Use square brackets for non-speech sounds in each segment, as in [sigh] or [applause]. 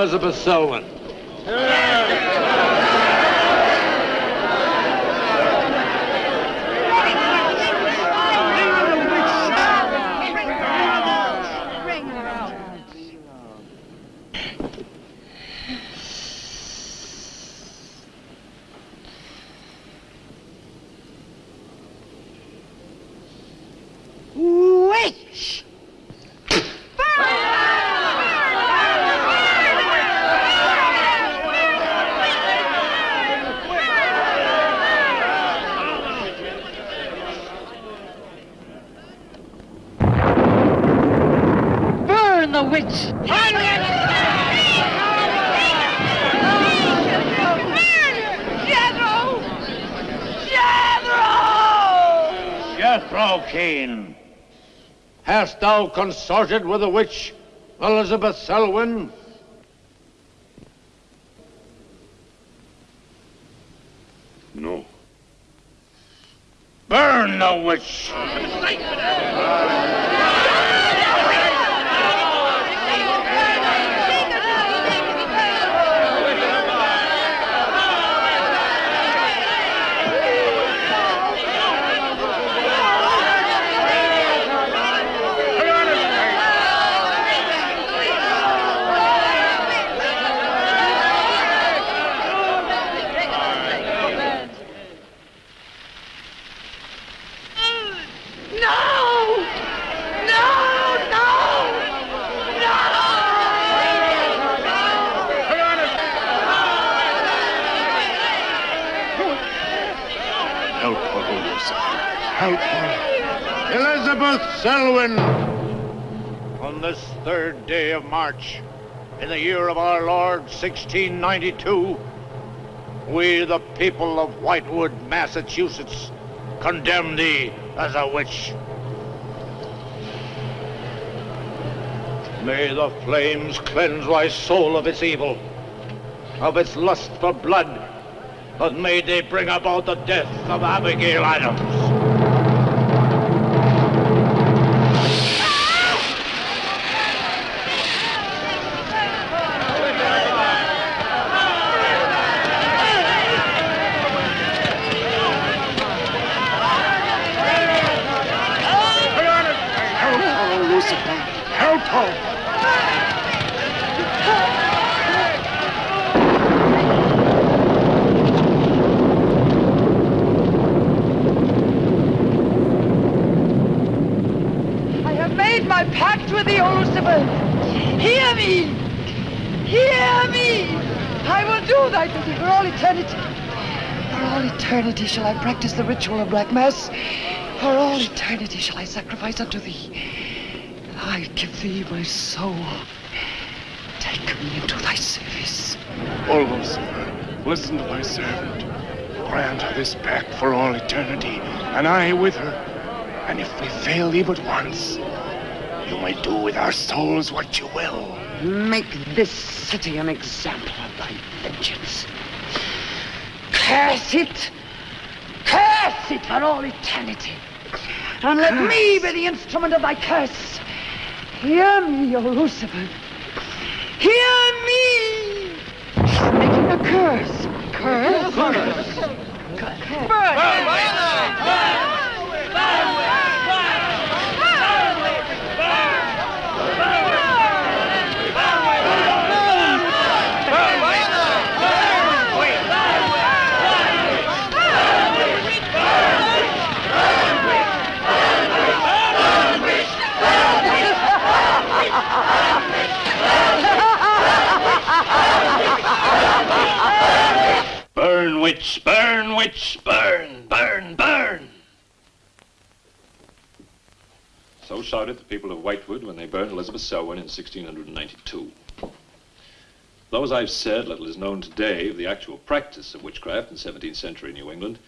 Elizabeth Selwyn. Witch! Burn the witch! Jethro! Jethro! Jethro Kane, hast thou consorted with the witch Elizabeth Selwyn? No. Burn the witch! No! No! No! Help her, Lucifer. Help her. Elizabeth Selwyn, on this third day of March, in the year of our Lord 1692, we, the people of Whitewood, Massachusetts, condemn thee as a witch. May the flames cleanse thy soul of its evil, of its lust for blood, but may they bring about the death of Abigail Adams. My pact with thee, O Lucifer. Hear me! Hear me! I will do thy bidding for all eternity. For all eternity shall I practice the ritual of Black Mass. For all eternity shall I sacrifice unto thee. I give thee my soul. Take me into thy service. O Lucifer, listen to thy servant. Grant her this pact for all eternity, and I with her. And if we fail thee but once, you may do with our souls what you will. Make this city an example of thy vengeance. Curse it! Curse it for all eternity! And let me be the instrument of thy curse. Hear me, O Lucifer. Hear me! Making a curse. Curse? Curse. Burn! Burn, witch, burn, witch, burn, burn, burn. So shouted the people of Whitewood when they burned Elizabeth Selwyn in 1692. Though, as I've said, little is known today of the actual practice of witchcraft in 17th century New England,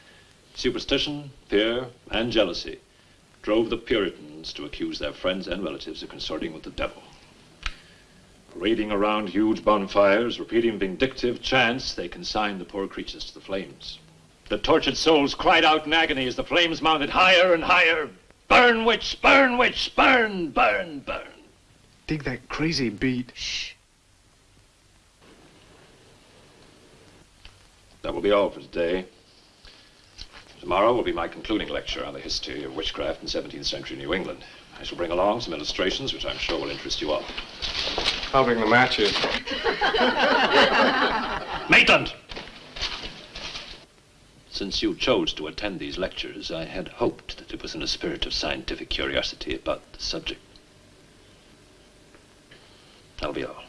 superstition, fear, and jealousy drove the Puritans to accuse their friends and relatives of consorting with the devil. Raiding around huge bonfires, repeating vindictive chants, they consigned the poor creatures to the flames. The tortured souls cried out in agony as the flames mounted higher and higher. Burn, witch, burn, witch, burn, burn, burn. Dig that crazy beat. Shh. That will be all for today. Tomorrow will be my concluding lecture on the history of witchcraft in 17th century New England. I shall bring along some illustrations which I'm sure will interest you all. I'll bring the matches. [laughs] Maitland! Since you chose to attend these lectures, I had hoped that it was in a spirit of scientific curiosity about the subject. That'll be all.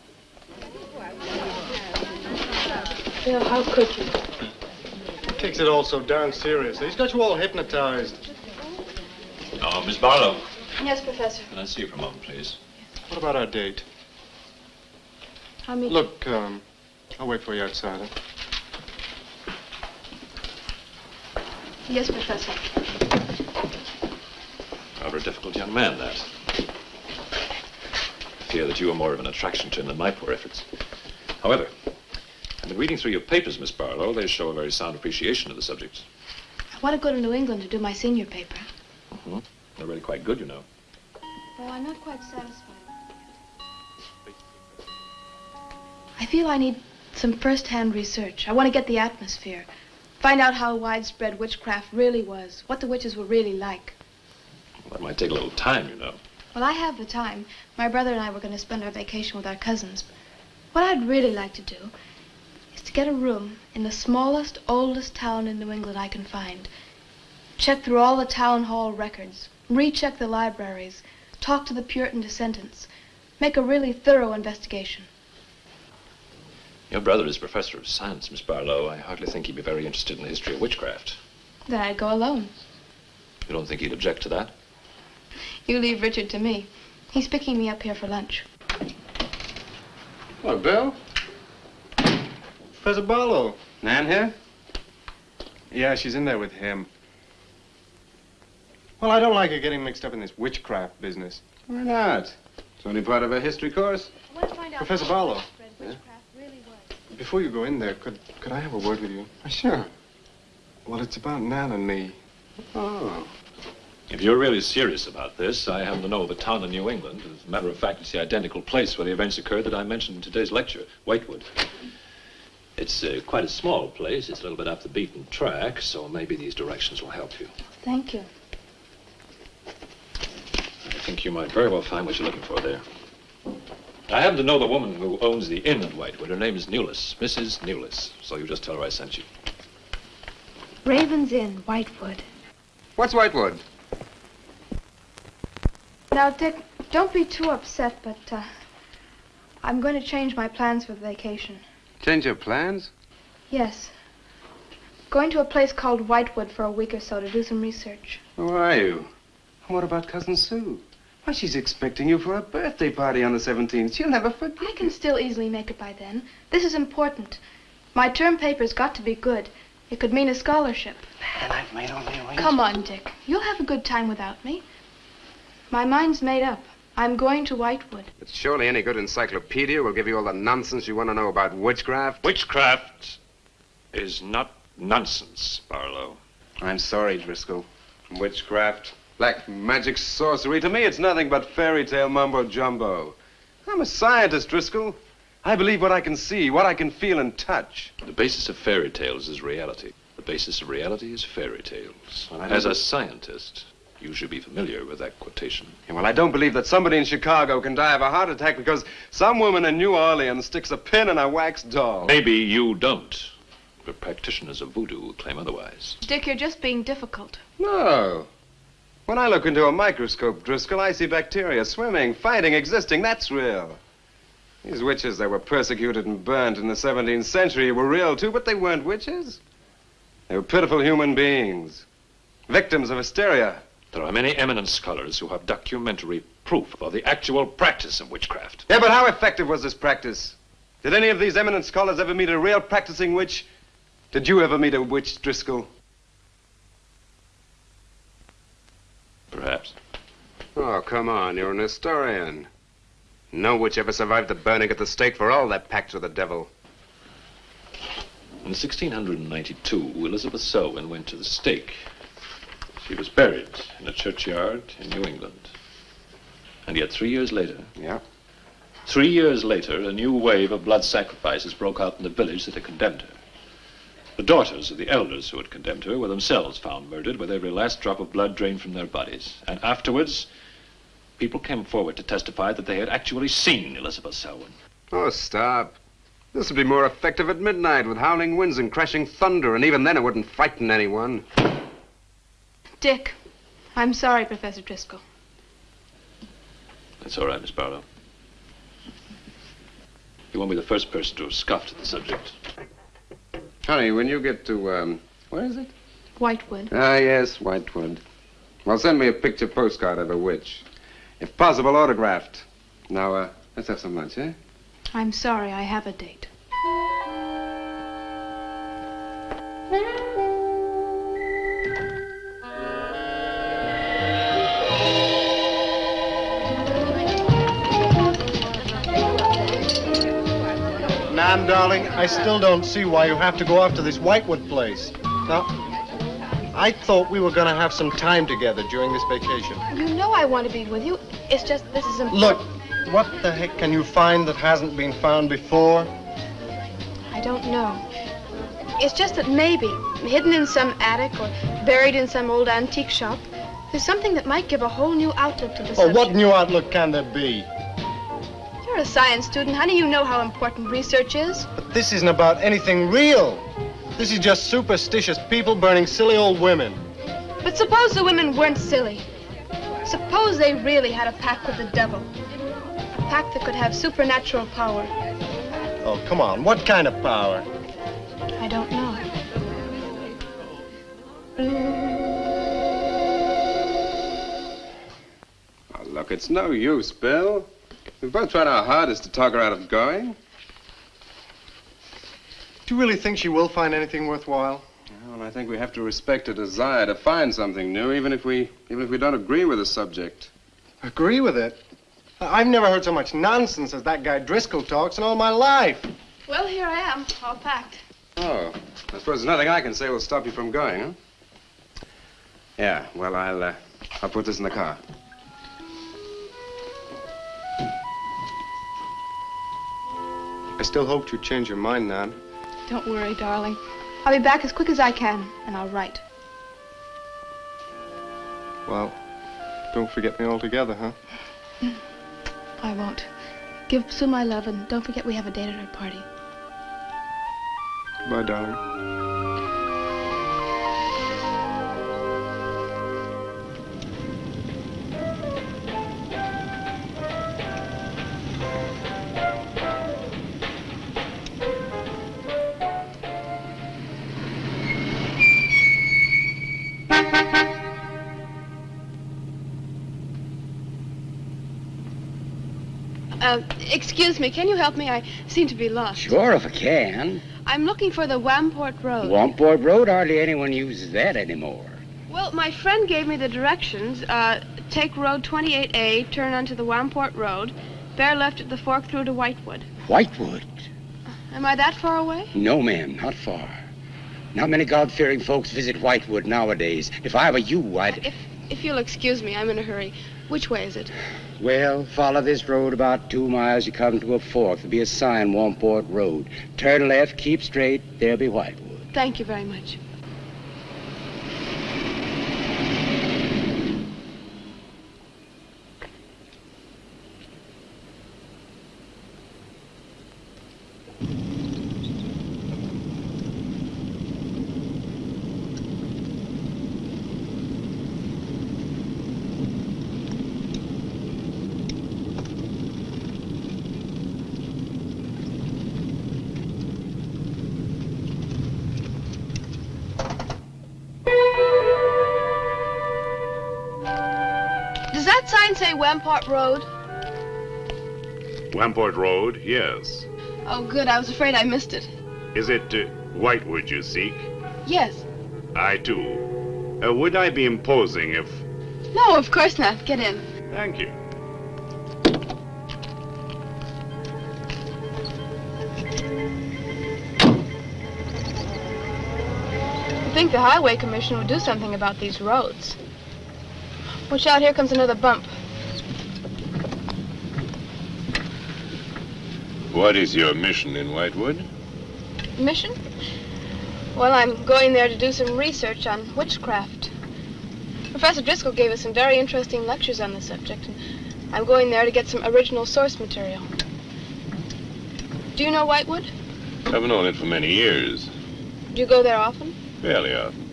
Bill, how could you? He Takes it all so darn seriously. He's got you all hypnotized. Oh, Miss Barlow. Yes, Professor. Can I see you for a moment, please? Yes. What about our date? I'll meet Look, um, I'll wait for you outside. Huh? Yes, Professor. Rather a difficult young man, that. I fear that you are more of an attraction to him than my poor efforts. However, I've been reading through your papers, Miss Barlow. They show a very sound appreciation of the subject. I want to go to New England to do my senior paper. They're really quite good, you know. Well, I'm not quite satisfied. I feel I need some first-hand research. I want to get the atmosphere. Find out how widespread witchcraft really was, what the witches were really like. Well, That might take a little time, you know. Well, I have the time. My brother and I were going to spend our vacation with our cousins. What I'd really like to do is to get a room in the smallest, oldest town in New England I can find. Check through all the town hall records, recheck the libraries, talk to the Puritan descendants, make a really thorough investigation. Your brother is professor of science, Miss Barlow. I hardly think he'd be very interested in the history of witchcraft. Then I'd go alone. You don't think he'd object to that? You leave Richard to me. He's picking me up here for lunch. Hello, Bill. Professor Barlow. Nan here? Yeah, she's in there with him. Well, I don't like her getting mixed up in this witchcraft business. Why not? It's only part of a history course. I want to find out Professor Barlow. widespread witchcraft really. Before you go in there, could could I have a word with you? Sure. Well, it's about Nan and me. Oh. If you're really serious about this, I happen to know of a town in New England. As a matter of fact, it's the identical place where the events occurred that I mentioned in today's lecture, Whitewood. It's uh, quite a small place. It's a little bit off the beaten track, so maybe these directions will help you. Thank you. I think you might very well find what you're looking for there. I happen to know the woman who owns the inn at Whitewood. Her name is Newless, Mrs. Newless. So you just tell her I sent you. Raven's Inn, Whitewood. What's Whitewood? Now, Dick, don't be too upset, but uh, I'm going to change my plans for the vacation. Change your plans? Yes. Going to a place called Whitewood for a week or so to do some research. Who are you? And what about Cousin Sue? Why, she's expecting you for a birthday party on the 17th. She'll never forget. I can still easily make it by then. This is important. My term paper's got to be good. It could mean a scholarship. And I've made all the arrangements. Come on, Dick. You'll have a good time without me. My mind's made up. I'm going to Whitewood. But surely any good encyclopedia will give you all the nonsense you want to know about witchcraft. Witchcraft is not nonsense, Barlow. I'm sorry, Driscoll. Witchcraft, black magic, sorcery. To me, it's nothing but fairy tale mumbo jumbo. I'm a scientist, Driscoll. I believe what I can see, what I can feel and touch. The basis of fairy tales is reality. The basis of reality is fairy tales. Well, As a scientist, you should be familiar with that quotation. Yeah, well, I don't believe that somebody in Chicago can die of a heart attack because some woman in New Orleans sticks a pin in a wax doll. Maybe you don't, but practitioners of voodoo claim otherwise. Dick, you're just being difficult. No. When I look into a microscope, Driscoll, I see bacteria swimming, fighting, existing. That's real. These witches that were persecuted and burnt in the 17th century were real too, but they weren't witches. They were pitiful human beings, victims of hysteria. There are many eminent scholars who have documentary proof of the actual practice of witchcraft. Yeah, but how effective was this practice? Did any of these eminent scholars ever meet a real practicing witch? Did you ever meet a witch, Driscoll? Perhaps. Oh, come on, you're an historian. No witch ever survived the burning at the stake for all that pact with the devil. In 1692, Elizabeth Selwyn went to the stake. She was buried in a churchyard in New England. And yet, three years later, Yeah? three years later, a new wave of blood sacrifices broke out in the village that had condemned her. The daughters of the elders who had condemned her were themselves found murdered with every last drop of blood drained from their bodies. And afterwards, people came forward to testify that they had actually seen Elizabeth Selwyn. Oh, stop. This would be more effective at midnight with howling winds and crashing thunder, and even then it wouldn't frighten anyone. Dick, I'm sorry, Professor Driscoll. That's all right, Miss Barlow. You won't be the first person to have scoffed at the subject. Honey, when you get to, um, where is it? Whitewood. Ah, yes, Whitewood. Well, send me a picture postcard of a witch. If possible, autographed. Now, uh, let's have some lunch, eh? I'm sorry, I have a date. Darling, I still don't see why you have to go off to this Whitewood place. Now, I thought we were going to have some time together during this vacation. You know I want to be with you. It's just this is important. Look, what the heck can you find that hasn't been found before? I don't know. It's just that maybe, hidden in some attic or buried in some old antique shop, there's something that might give a whole new outlook to the Oh, subject. what new outlook can there be? You're a science student, honey. You know how important research is. But this isn't about anything real. This is just superstitious people burning silly old women. But suppose the women weren't silly. Suppose they really had a pact with the devil. A pact that could have supernatural power. Oh, come on. What kind of power? I don't know. Oh, look, it's no use, Bill. We've both tried our hardest to talk her out of going. Do you really think she will find anything worthwhile? Well, I think we have to respect her desire to find something new, even if we, even if we don't agree with the subject. Agree with it? I- I've never heard so much nonsense as that guy Driscoll talks in all my life. Well, here I am, all packed. Oh, I suppose there's nothing I can say will stop you from going, huh? Yeah, well, I'll, uh, I'll put this in the car. I still hoped you'd change your mind, Nan. Don't worry, darling. I'll be back as quick as I can, and I'll write. Well, don't forget me altogether, huh? I won't. Give Sue my love, and don't forget we have a date at her party. Goodbye, darling. Excuse me, can you help me? I seem to be lost. Sure, if I can. I'm looking for the Wamport Road. Wamport Road, hardly anyone uses that anymore. Well, my friend gave me the directions. Uh, take Road 28A, turn onto the Wamport Road, bear left at the fork through to Whitewood. Whitewood? Am I that far away? No, ma'am, not far. Not many God-fearing folks visit Whitewood nowadays. If I were you, I'd... If if you'll excuse me, I'm in a hurry. Which way is it? Well, follow this road about two miles. You come to a fork. There'll be a sign, Wamport Road. Turn left, keep straight. There'll be Whitewood. Thank you very much. Wamport Road? Wamport Road, yes. Oh, good. I was afraid I missed it. Is it uh, Whitewood you seek? Yes. I too. Uh, would I be imposing if. No, of course not. Get in. Thank you. I think the Highway Commission would do something about these roads. Watch out, here comes another bump. What is your mission in Whitewood? Mission? Well, I'm going there to do some research on witchcraft. Professor Driscoll gave us some very interesting lectures on the subject, and I'm going there to get some original source material. Do you know Whitewood? I've known it for many years. Do you go there often? Fairly often.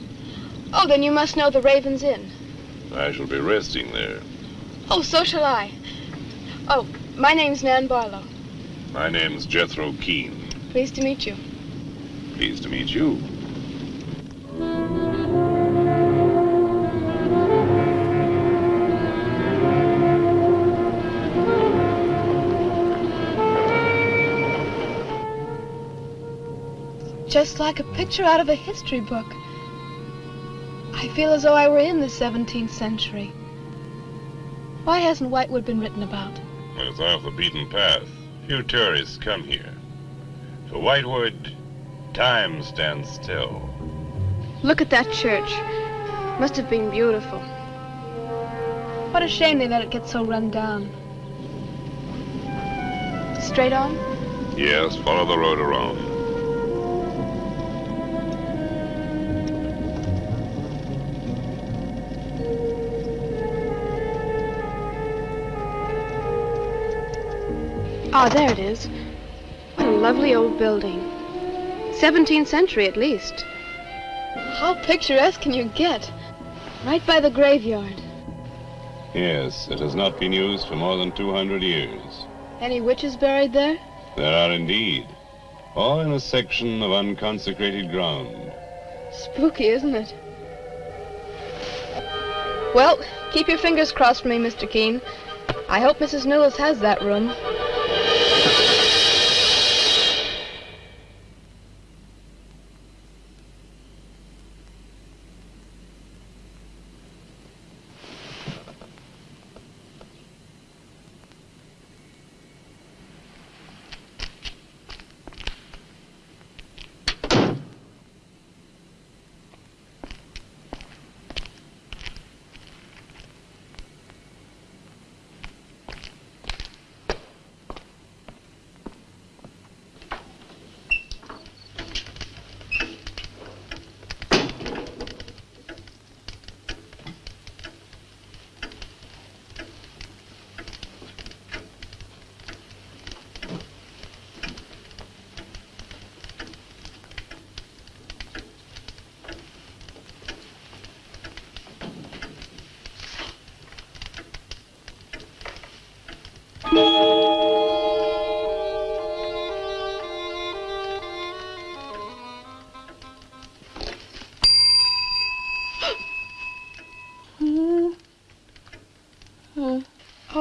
Oh, then you must know the Raven's Inn. I shall be resting there. Oh, so shall I. Oh, my name's Nan Barlow. My name's Jethro Keane. Pleased to meet you. Pleased to meet you. Just like a picture out of a history book. I feel as though I were in the 17th century. Why hasn't Whitewood been written about? It's off the beaten path. Few tourists come here. For Whitewood, time stands still. Look at that church. Must have been beautiful. What a shame they let it get so run down. Straight on? Yes, follow the road around. Ah, there it is. What a lovely old building. 17th century at least. How picturesque can you get? Right by the graveyard. Yes, it has not been used for more than 200 years. Any witches buried there? There are indeed. All in a section of unconsecrated ground. Spooky, isn't it? Well, keep your fingers crossed for me, Mr. Keane. I hope Mrs. Newless has that room.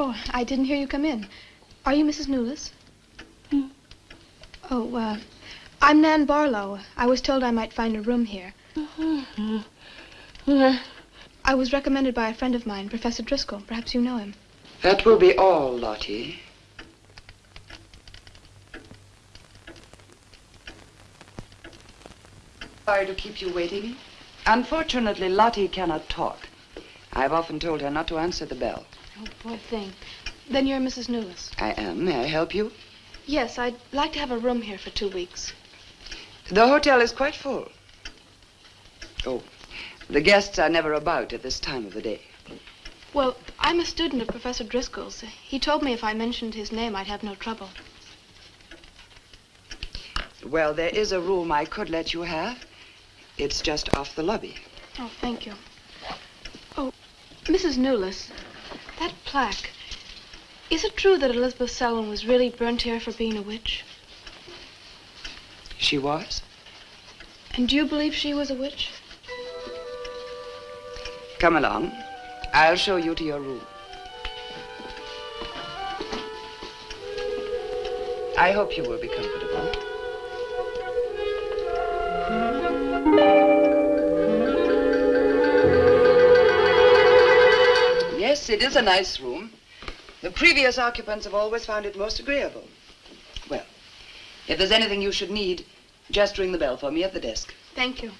Oh, I didn't hear you come in. Are you Mrs. Newless? Oh, uh, I'm Nan Barlow. I was told I might find a room here. I was recommended by a friend of mine, Professor Driscoll. Perhaps you know him. That will be all, Lottie. Sorry to keep you waiting. Unfortunately, Lottie cannot talk. I've often told her not to answer the bell. Poor thing. Then you're Mrs. Newless. I am. May I help you? Yes, I'd like to have a room here for two weeks. The hotel is quite full. Oh, the guests are never about at this time of the day. Well, I'm a student of Professor Driscoll's. He told me if I mentioned his name, I'd have no trouble. Well, there is a room I could let you have. It's just off the lobby. Oh, thank you. Oh, Mrs. Newless, that plaque. Is it true that Elizabeth Selwyn was really burnt here for being a witch? She was? And do you believe she was a witch? Come along. I'll show you to your room. I hope you will be comfortable. It is a nice room. The previous occupants have always found it most agreeable. Well, if there's anything you should need, just ring the bell for me at the desk. Thank you.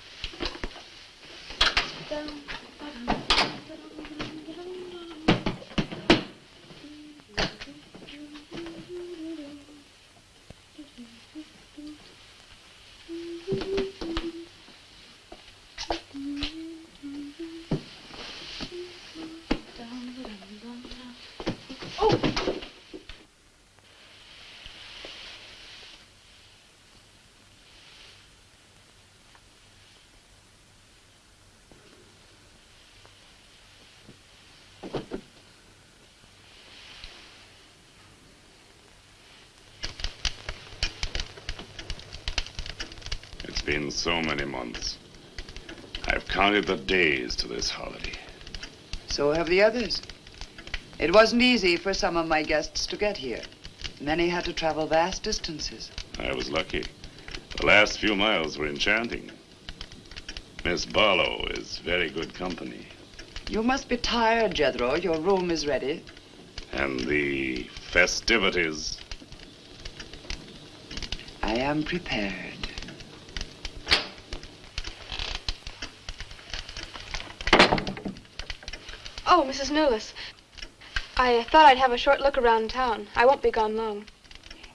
Been so many months. I've counted the days to this holiday. So have the others. It wasn't easy for some of my guests to get here. Many had to travel vast distances. I was lucky. The last few miles were enchanting. Miss Barlow is very good company. You must be tired, Jethro. Your room is ready. And the festivities. I am prepared. Oh, Mrs. Newless. I thought I'd have a short look around town. I won't be gone long.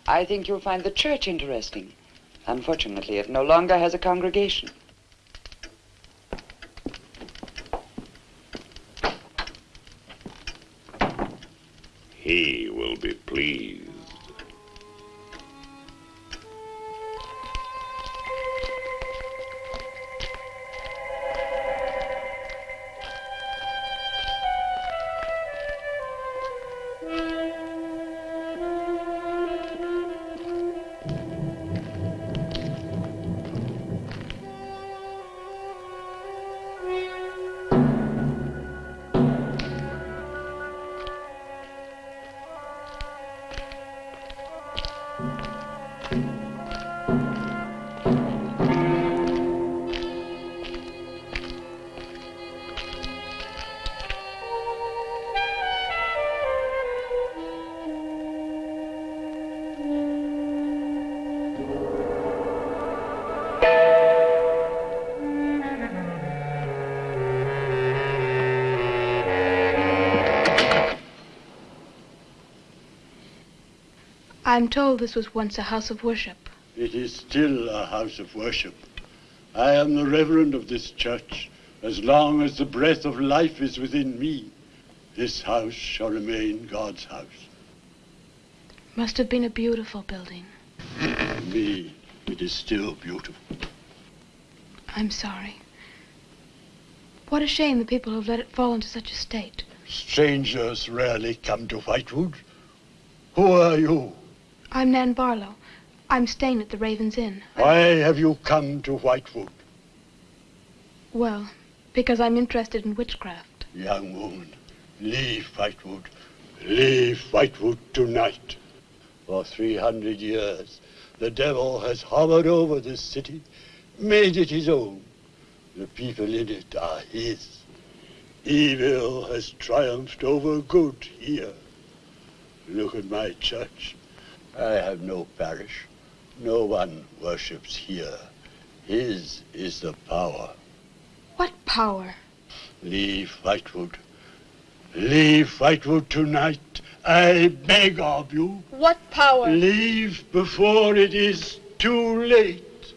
I think you'll find the church interesting. Unfortunately, it no longer has a congregation. He will be pleased. I'm told this was once a house of worship. It is still a house of worship. I am the reverend of this church. As long as the breath of life is within me, this house shall remain God's house. Must have been a beautiful building. For me, it is still beautiful. I'm sorry. What a shame the people have let it fall into such a state. Strangers rarely come to Whitewood. Who are you? I'm Nan Barlow. I'm staying at the Raven's Inn. Why have you come to Whitewood? Well, because I'm interested in witchcraft. Young woman, leave Whitewood. Leave Whitewood tonight. For 300 years, the devil has hovered over this city, made it his own. The people in it are his. Evil has triumphed over good here. Look at my church. I have no parish. No one worships here. His is the power. What power? Leave Whitewood. Leave Whitewood tonight. I beg of you. What power? Leave before it is too late.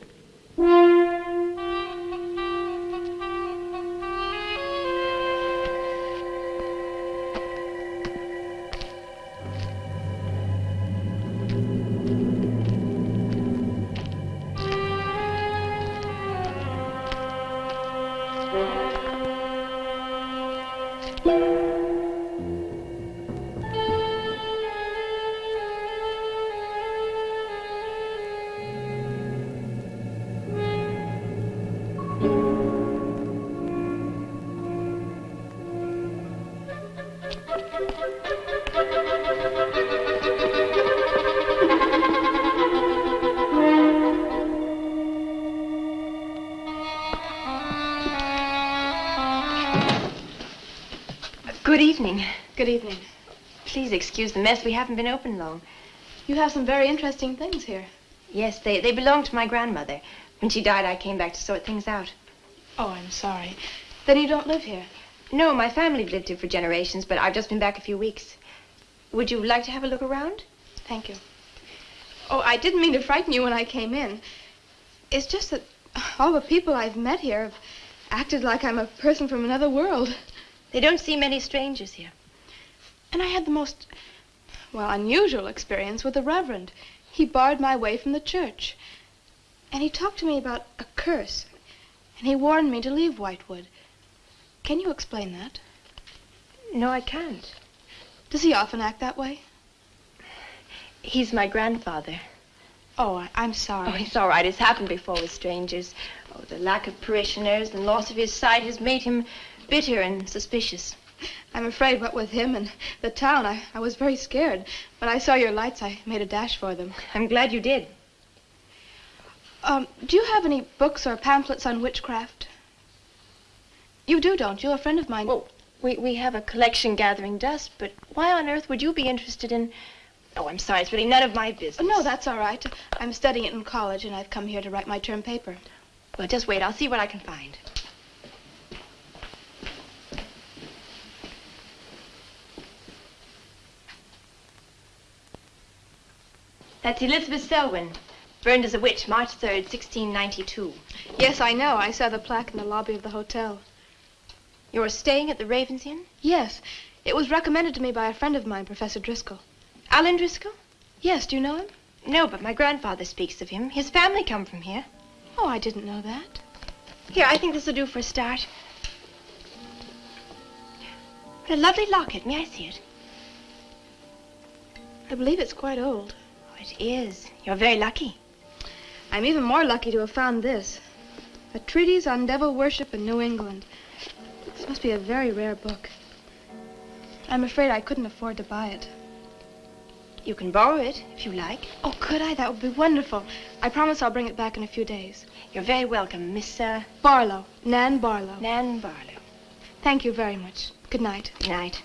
Excuse the mess. We haven't been open long. You have some very interesting things here. Yes, they, they belong to my grandmother. When she died, I came back to sort things out. Oh, I'm sorry. Then you don't live here? No, my family lived here for generations, but I've just been back a few weeks. Would you like to have a look around? Thank you. Oh, I didn't mean to frighten you when I came in. It's just that all the people I've met here have acted like I'm a person from another world. They don't see many strangers here. And I had the most, well, unusual experience with the Reverend. He barred my way from the church. And he talked to me about a curse. And he warned me to leave Whitewood. Can you explain that? No, I can't. Does he often act that way? He's my grandfather. Oh, I, I'm sorry. Oh, it's all right. It's happened before with strangers. Oh, the lack of parishioners and loss of his sight has made him bitter and suspicious. I'm afraid what with him and the town, I, I was very scared. When I saw your lights, I made a dash for them. I'm glad you did. Um, do you have any books or pamphlets on witchcraft? You do, don't you? A friend of mine. Well, we, we have a collection gathering dust, but why on earth would you be interested in... Oh, I'm sorry. It's really none of my business. Oh, no, that's all right. I'm studying it in college, and I've come here to write my term paper. Well, just wait. I'll see what I can find. That's Elizabeth Selwyn, burned as a witch, March 3rd, 1692. Yes, I know. I saw the plaque in the lobby of the hotel. You're staying at the Ravens Inn? Yes. It was recommended to me by a friend of mine, Professor Driscoll. Alan Driscoll? Yes, do you know him? No, but my grandfather speaks of him. His family come from here. Oh, I didn't know that. Here, I think this will do for a start. What a lovely locket. May I see it? I believe it's quite old. It is. You're very lucky. I'm even more lucky to have found this. A treatise on devil worship in New England. This must be a very rare book. I'm afraid I couldn't afford to buy it. You can borrow it if you like. Oh, could I? That would be wonderful. I promise I'll bring it back in a few days. You're very welcome, Miss, uh... Barlow. Nan Barlow. Nan Barlow. Thank you very much. Good night. Good night.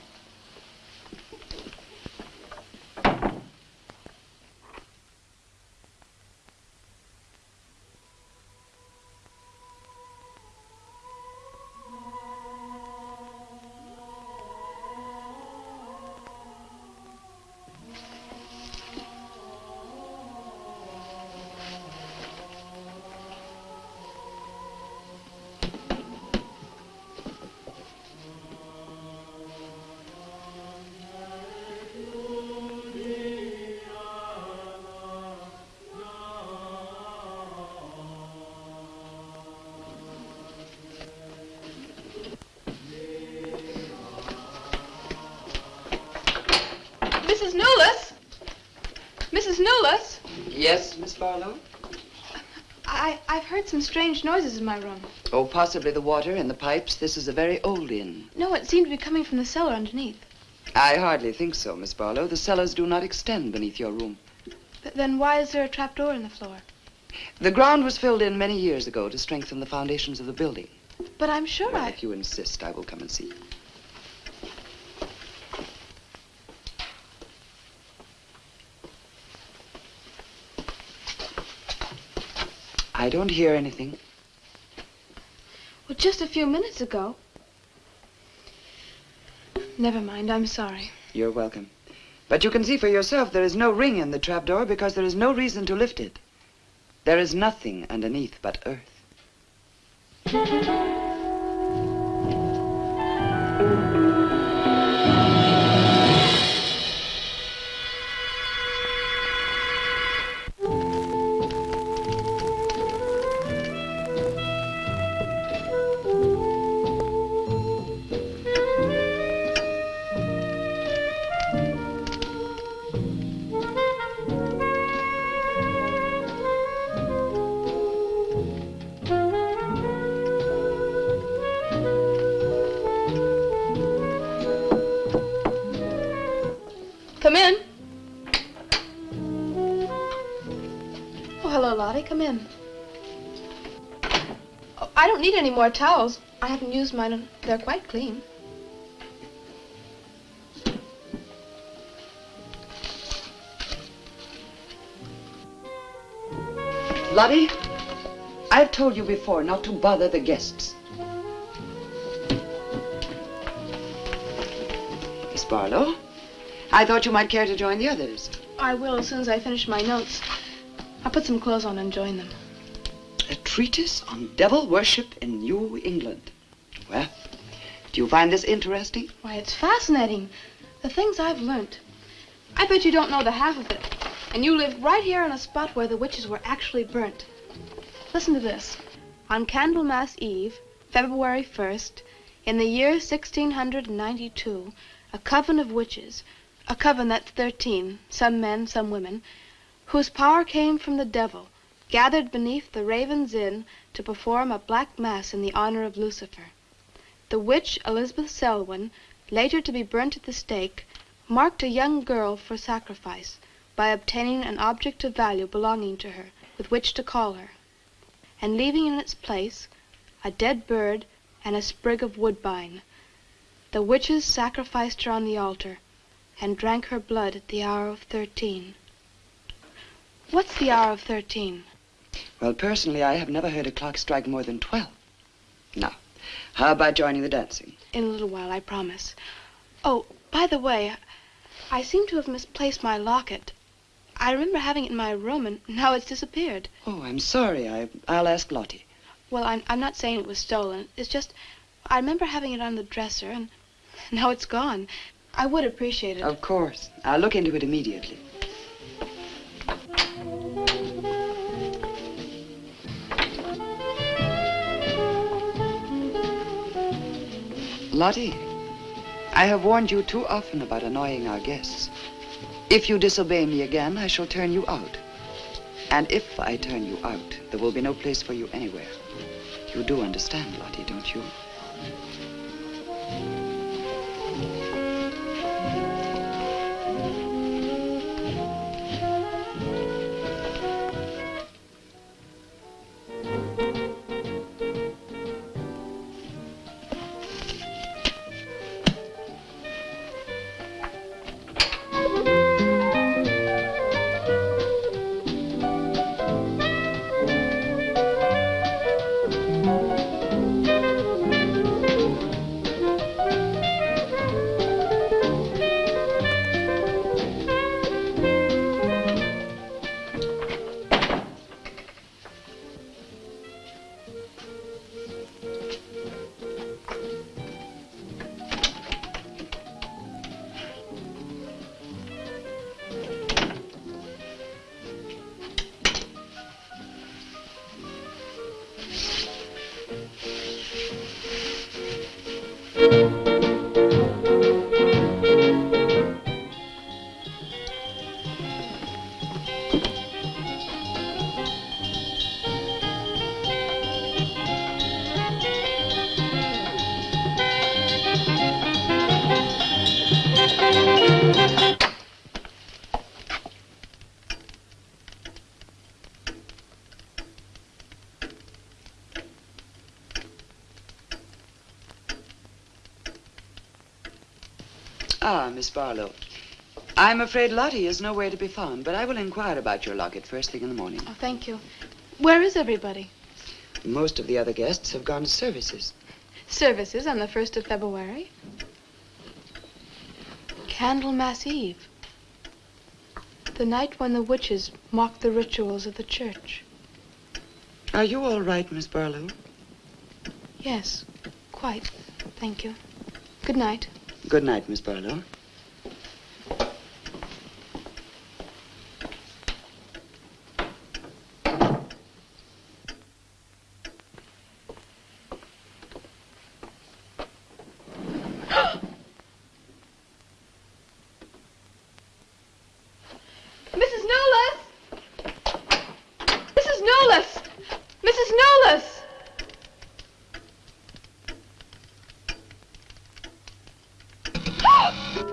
Strange noises in my room. Oh, possibly the water in the pipes. This is a very old inn. No, it seemed to be coming from the cellar underneath. I hardly think so, Miss Barlow. The cellars do not extend beneath your room. But then why is there a trap door in the floor? The ground was filled in many years ago to strengthen the foundations of the building. But I'm sure well, I... if you insist, I will come and see. I don't hear anything. Well, just a few minutes ago. Never mind, I'm sorry. You're welcome. But you can see for yourself there is no ring in the trapdoor because there is no reason to lift it. There is nothing underneath but earth. I don't need any more towels. I haven't used mine. and They're quite clean. Lottie, I've told you before not to bother the guests. Miss Barlow, I thought you might care to join the others. I will as soon as I finish my notes. I'll put some clothes on and join them. Treatise on devil worship in New England. Well, do you find this interesting? Why, it's fascinating. The things I've learned. I bet you don't know the half of it. And you live right here on a spot where the witches were actually burnt. Listen to this. On Candlemas Eve, February 1st, in the year 1692, a coven of witches, a coven that's 13, some men, some women, whose power came from the devil, gathered beneath the Raven's Inn to perform a black mass in the honor of Lucifer. The witch Elizabeth Selwyn, later to be burnt at the stake, marked a young girl for sacrifice by obtaining an object of value belonging to her with which to call her, and leaving in its place a dead bird and a sprig of woodbine. The witches sacrificed her on the altar and drank her blood at the hour of thirteen. What's the hour of thirteen? Well, personally, I have never heard a clock strike more than 12. Now, how about joining the dancing? In a little while, I promise. Oh, by the way, I seem to have misplaced my locket. I remember having it in my room, and now it's disappeared. Oh, I'm sorry. I, I'll ask Lottie. Well, I'm, I'm not saying it was stolen. It's just, I remember having it on the dresser, and [laughs] now it's gone. I would appreciate it. Of course. I'll look into it immediately. Lottie, I have warned you too often about annoying our guests. If you disobey me again, I shall turn you out. And if I turn you out, there will be no place for you anywhere. You do understand, Lottie, don't you? Miss Barlow. I'm afraid Lottie is nowhere to be found, but I will inquire about your locket first thing in the morning. Oh, thank you. Where is everybody? Most of the other guests have gone to services. Services on the 1st of February. Candlemas Eve. The night when the witches mocked the rituals of the church. Are you all right, Miss Barlow? Yes, quite. Thank you. Good night. Good night, Miss Barlow. Mrs. Newless! Mrs. Newless! Mrs. Newless! Let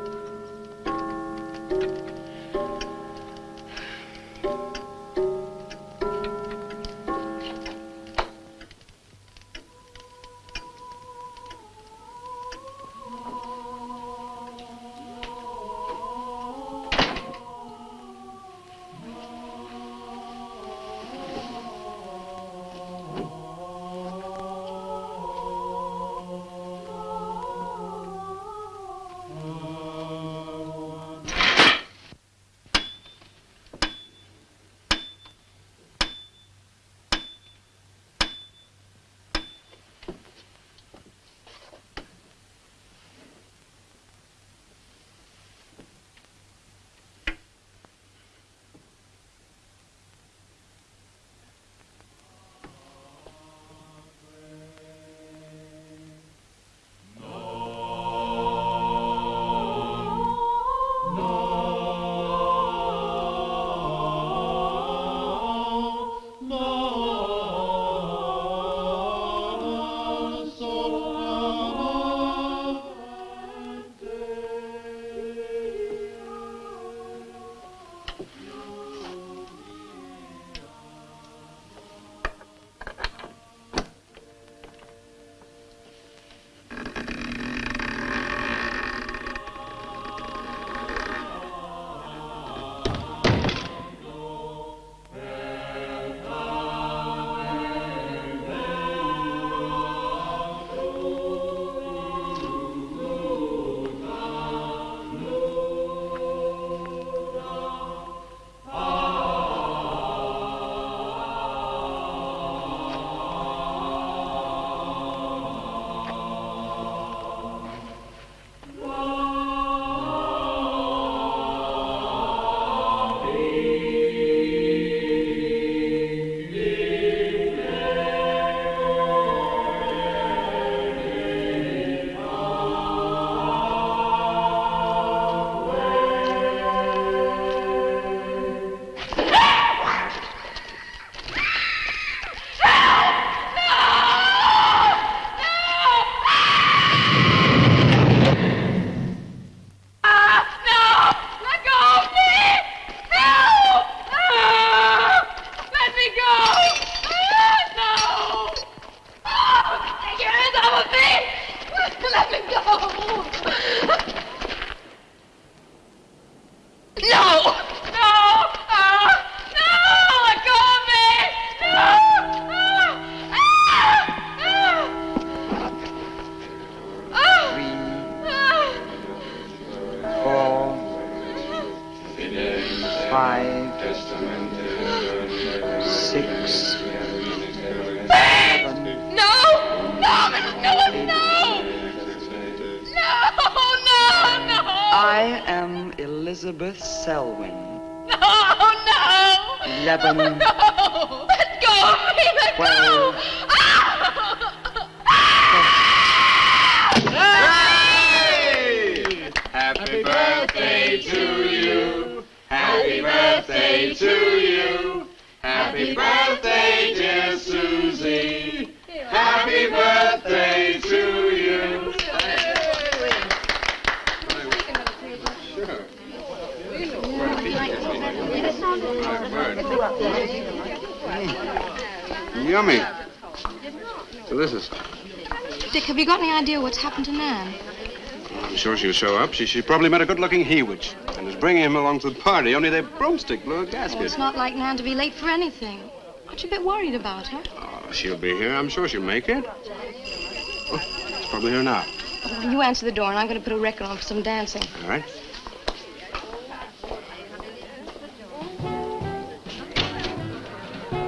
She, she probably met a good-looking Hewich and is bringing him along to the party, only their broomstick blew a Well, gasket. it's not like Nan to be late for anything. Aren't you a bit worried about her? Oh, she'll be here. I'm sure she'll make it. Oh, it's probably her now. Well, you answer the door, and I'm going to put a record on for some dancing. All right.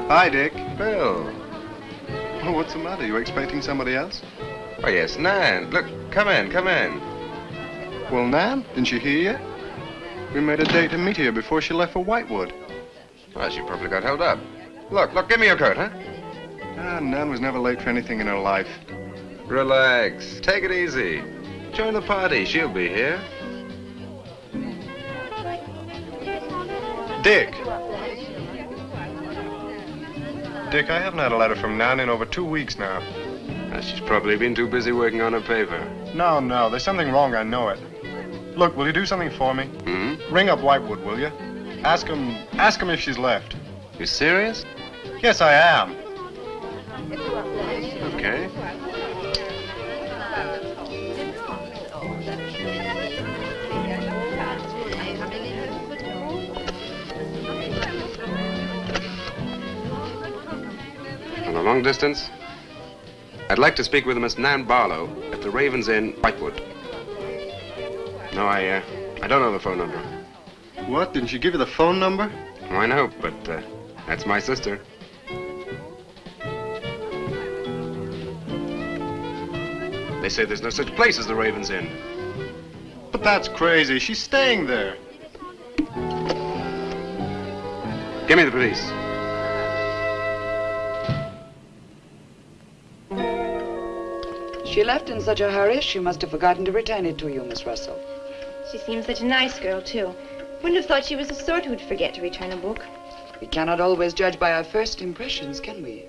Hi, Dick. Bill. Oh, what's the matter? You expecting somebody else? Oh, yes, Nan. Look, come in, come in. Well, Nan, didn't you hear yet? We made a date to meet here before she left for Whitewood. Well, she probably got held up. Look, look, give me your coat, huh? Ah, Nan was never late for anything in her life. Relax. Take it easy. Join the party. She'll be here. Dick. Dick, I haven't had a letter from Nan in over two weeks now. Uh, she's probably been too busy working on her paper. No, no, there's something wrong, I know it. Look, will you do something for me? Hmm? Ring up Whitewood, will you? Ask him, ask him if she's left. You serious? Yes, I am. Okay. On a long distance? I'd like to speak with Miss Nan Barlow at the Ravens Inn, Whitewood. No, I, uh, I don't know the phone number. What? Didn't she give you the phone number? Oh, I know, but uh, that's my sister. They say there's no such place as the Ravens Inn. But that's crazy. She's staying there. Give me the police. She left in such a hurry, she must have forgotten to return it to you, Miss Russell. She seems such a nice girl, too. Wouldn't have thought she was the sort who'd forget to return a book. We cannot always judge by our first impressions, can we?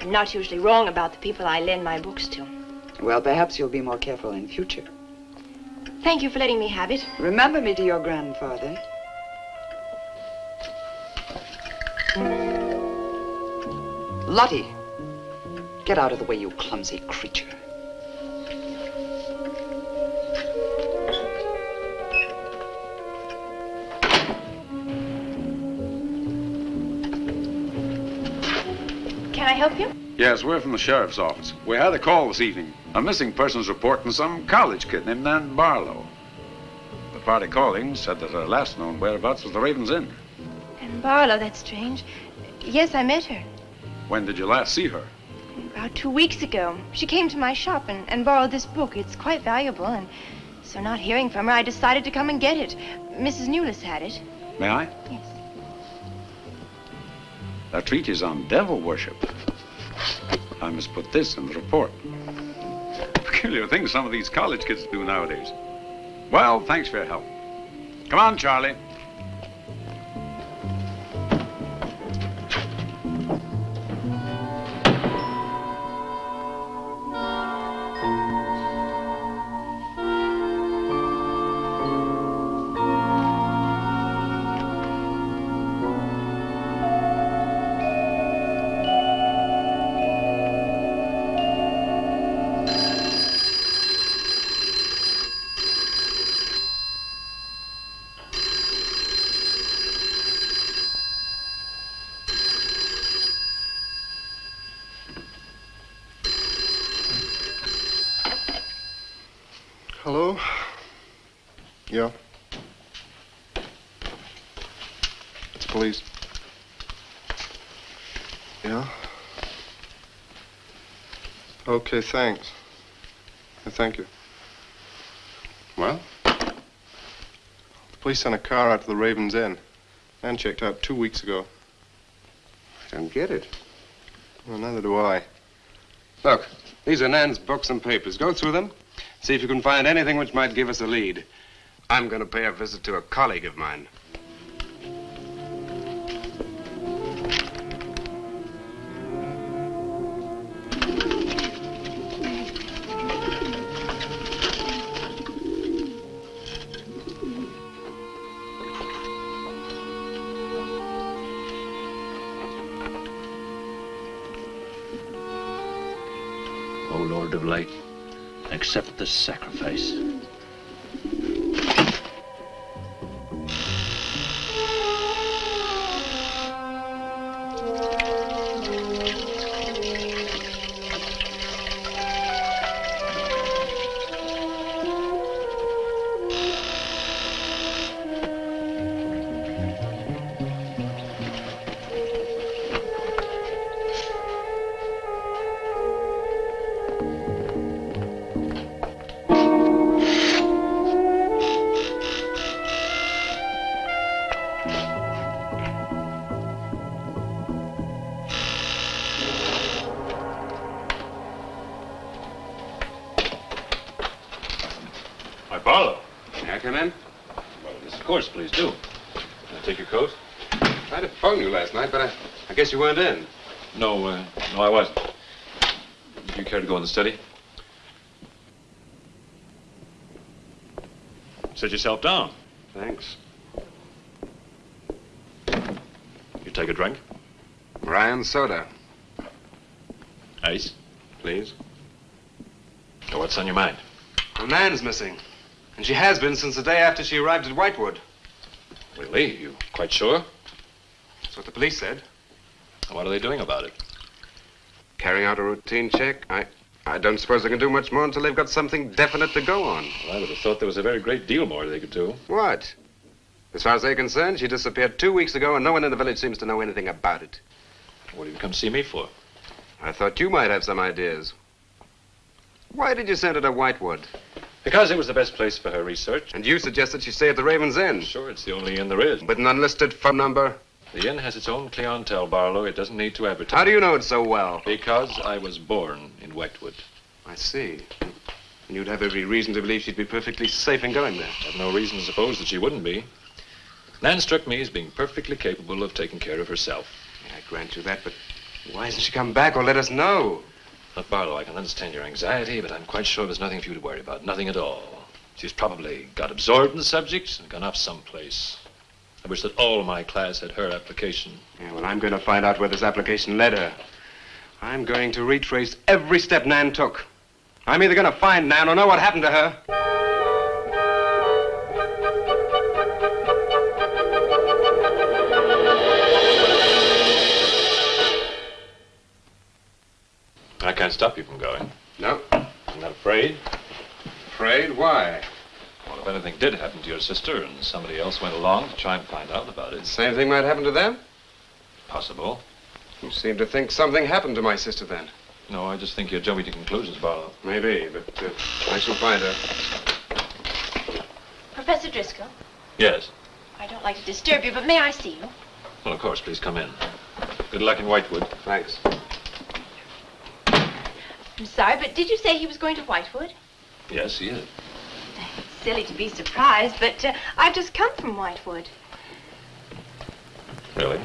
I'm not usually wrong about the people I lend my books to. Well, perhaps you'll be more careful in future. Thank you for letting me have it. Remember me to your grandfather. Lottie, get out of the way, you clumsy creature. Can I help you? Yes, we're from the sheriff's office. We had a call this evening. A missing persons report from some college kid named Nan Barlow. The party calling said that her last known whereabouts was the Raven's Inn. Nan Barlow, that's strange. Yes, I met her. When did you last see her? About two weeks ago. She came to my shop and, and borrowed this book. It's quite valuable, and so not hearing from her, I decided to come and get it. Mrs. Newless had it. May I? Yes. A treatise on devil worship. I must put this in the report. [laughs] Peculiar things some of these college kids do nowadays. Well, thanks for your help. Come on, Charlie. Okay, thanks. Thank you. Well? The police sent a car out to the Raven's Inn. Nan checked out two weeks ago. I don't get it. Well, neither do I. Look, these are Nan's books and papers. Go through them. See if you can find anything which might give us a lead. I'm going to pay a visit to a colleague of mine. Hi, Barlow. May I come in? Well, yes, of course, please do. Can I take your coat? I tried to phone you last night, but I, I guess you weren't in. No, uh, no, I wasn't. Would you care to go in the study? Sit yourself down. Thanks. You take a drink? Ryan soda, Ice? please. What's on your mind? A man's missing. And she has been since the day after she arrived at Whitewood. Really? You quite sure? That's what the police said. What are they doing about it? Carrying out a routine check. I, I don't suppose they can do much more until they've got something definite to go on. Well, I would have thought there was a very great deal more they could do. What? As far as they're concerned, she disappeared two weeks ago, and no one in the village seems to know anything about it. What did you come see me for? I thought you might have some ideas. Why did you send her to Whitewood? Because it was the best place for her research. And you suggested she stay at the Raven's Inn. Sure, it's the only inn there is. With an unlisted phone number? The inn has its own clientele, Barlow. It doesn't need to advertise. How do you know it so well? Because I was born in Whitewood. I see. And you'd have every reason to believe she'd be perfectly safe in going there. I have no reason to suppose that she wouldn't be. Nan struck me as being perfectly capable of taking care of herself. I grant you that, but why hasn't she come back or let us know? Look, Barlow, I can understand your anxiety, but I'm quite sure there's nothing for you to worry about. Nothing at all. She's probably got absorbed in the subject and gone off someplace. I wish that all my class had her application. Yeah, well, I'm going to find out where this application led her. I'm going to retrace every step Nan took. I'm either going to find Nan or know what happened to her. I can't stop you from going. No. I'm not afraid. Afraid? Why? Well, if anything did happen to your sister and somebody else went along to try and find out about it, Same thing might happen to them? possible. You seem to think something happened to my sister then. No, I just think you're jumping to conclusions, Barlow. Maybe, but uh, I shall find her. Professor Driscoll, Yes. I don't like to disturb you, but may I see you? Well, of course, please come in. Good luck in Whitewood. Thanks. I'm sorry, but did you say he was going to Whitewood? Yes, he is. Silly to be surprised, but uh, I've just come from Whitewood. Really?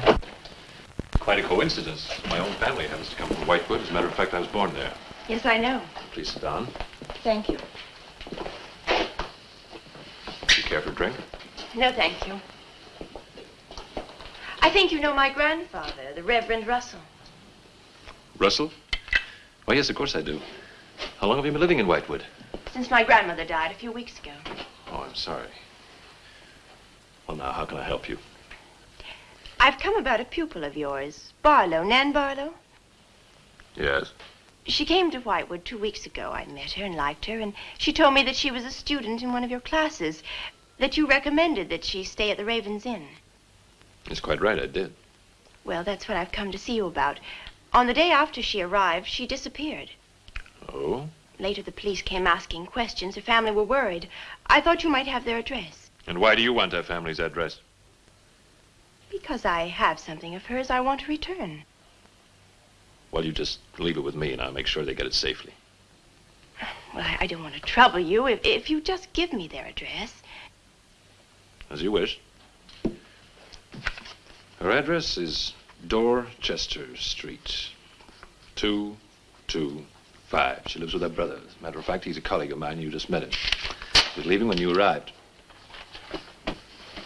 Quite a coincidence. My own family happens to come from Whitewood. As a matter of fact, I was born there. Yes, I know. Please sit down. Thank you. Do you care for a drink? No, thank you. I think you know my grandfather, the Reverend Russell. Russell? Oh, yes, of course I do. How long have you been living in Whitewood? Since my grandmother died a few weeks ago. Oh, I'm sorry. Well, now, how can I help you? I've come about a pupil of yours, Barlow, Nan Barlow. Yes. She came to Whitewood two weeks ago. I met her and liked her, and she told me that she was a student in one of your classes, that you recommended that she stay at the Raven's Inn. That's quite right, I did. Well, that's what I've come to see you about. On the day after she arrived, she disappeared. Oh? Later, the police came asking questions. Her family were worried. I thought you might have their address. And why do you want her family's address? Because I have something of hers I want to return. Well, you just leave it with me, and I'll make sure they get it safely. Well, I, I don't want to trouble you. If, if you just give me their address. As you wish. Her address is Dorchester Street, 225. She lives with her brother. As a matter of fact, he's a colleague of mine. You just met him. He was leaving when you arrived.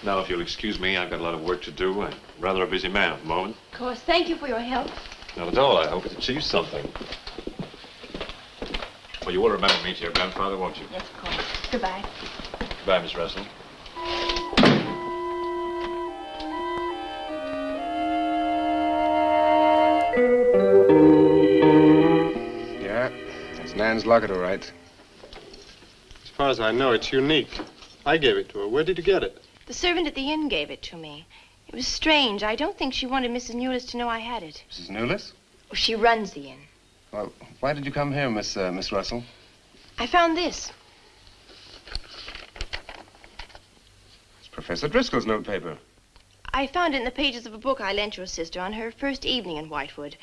Now, if you'll excuse me, I've got a lot of work to do. I'm rather a busy man at the moment. Of course, thank you for your help. Not at all. I hope it achieves something. Well, you will remember me to your grandfather, won't you? Yes, of course. Goodbye. Goodbye, Miss Russell. That's Nan's locket, all right. As far as I know, it's unique. I gave it to her. Where did you get it? The servant at the inn gave it to me. It was strange. I don't think she wanted Mrs. Newless to know I had it. Mrs. Newless? Well, she runs the inn. Well, why did you come here, Miss uh, Miss Russell? I found this. It's Professor Driscoll's notepaper. I found it in the pages of a book I lent your sister on her first evening in Whitewood.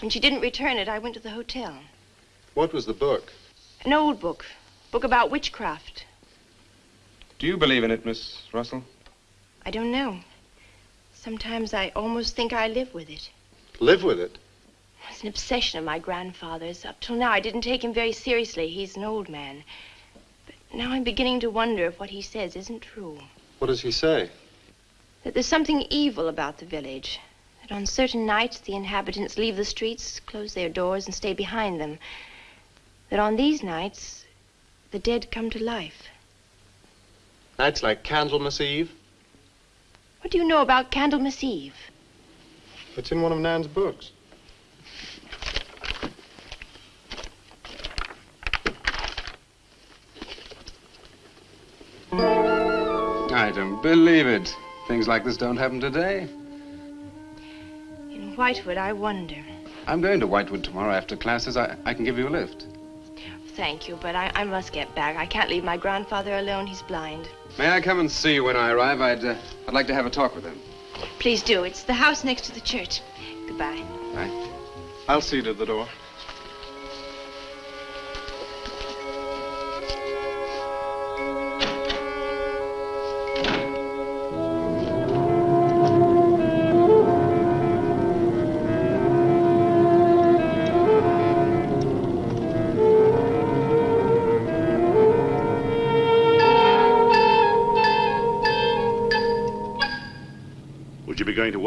When she didn't return it, I went to the hotel. What was the book? An old book. Book about witchcraft. Do you believe in it, Miss Russell? I don't know. Sometimes I almost think I live with it. Live with it? It's an obsession of my grandfather's. Up till now, I didn't take him very seriously. He's an old man. But now I'm beginning to wonder if what he says isn't true. What does he say? That there's something evil about the village. That on certain nights, the inhabitants leave the streets, close their doors, and stay behind them. That on these nights, the dead come to life. Nights like Candlemas Eve? What do you know about Candlemas Eve? It's in one of Nan's books. I don't believe it. Things like this don't happen today. In Whitewood, I wonder. I'm going to Whitewood tomorrow after classes. I, I can give you a lift. Thank you, but I, I must get back. I can't leave my grandfather alone. He's blind. May I come and see you when I arrive? I'd, uh, I'd like to have a talk with him. Please do. It's the house next to the church. Goodbye. Bye. I'll see you to the door.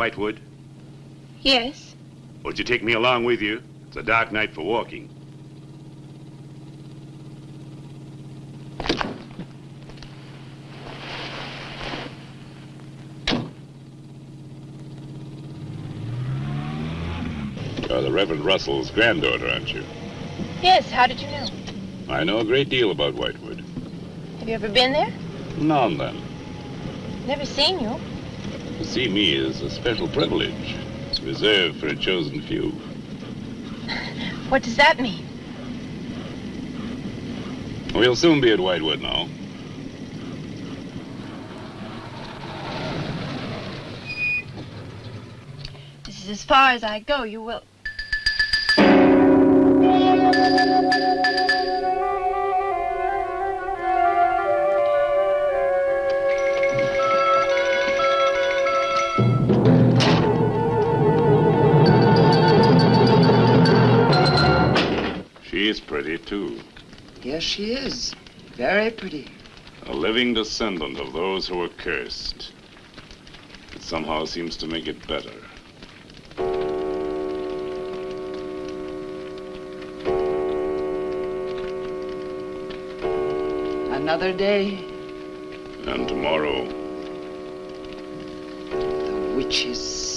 Whitewood? Yes. Would you take me along with you? It's a dark night for walking. You're the Reverend Russell's granddaughter, aren't you? Yes. How did you know? I know a great deal about Whitewood. Have you ever been there? Now and then. Never seen you. See me is a special privilege. It's reserved for a chosen few. What does that mean? We'll soon be at Whitewood now. This is as far as I go. You will. She's pretty, too. Yes, she is. Very pretty. A living descendant of those who were cursed. It somehow seems to make it better. Another day, And tomorrow, the witch's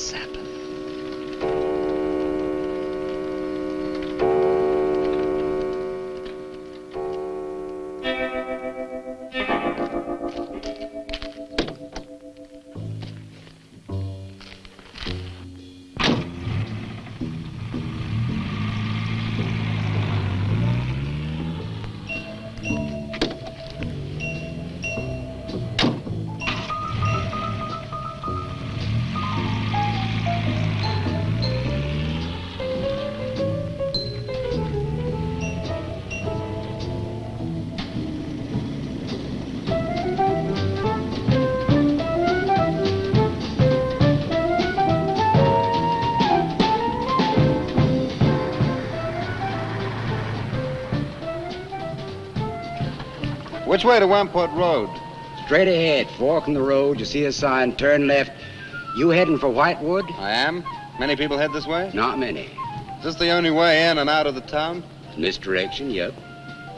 way to Wamport Road? Straight ahead, fork in the road, you see a sign, turn left. You heading for Whitewood? I am. Many people head this way? Not many. Is this the only way in and out of the town? In this direction, yep.